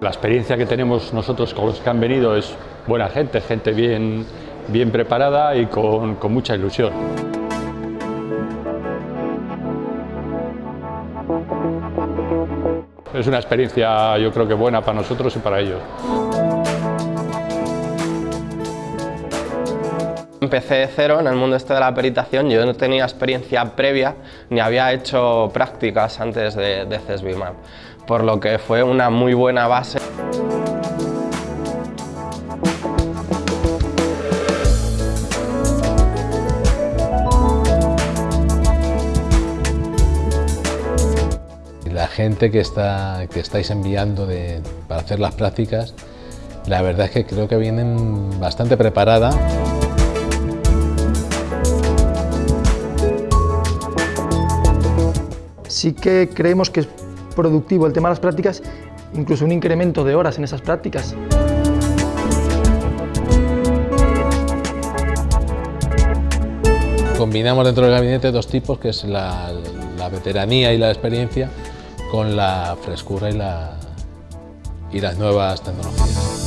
La experiencia que tenemos nosotros con los que han venido es buena gente, gente bien, bien preparada y con, con mucha ilusión. Es una experiencia yo creo que buena para nosotros y para ellos. Empecé de cero en el mundo este de la peritación, yo no tenía experiencia previa ni había hecho prácticas antes de, de por lo que fue una muy buena base. La gente que, está, que estáis enviando para hacer las prácticas, la verdad es que creo que vienen bastante preparada. Sí que creemos que es productivo el tema de las prácticas, incluso un incremento de horas en esas prácticas. Combinamos dentro del gabinete dos tipos, que es la, veteranía y la experiencia, con la frescura y las nuevas tecnologías.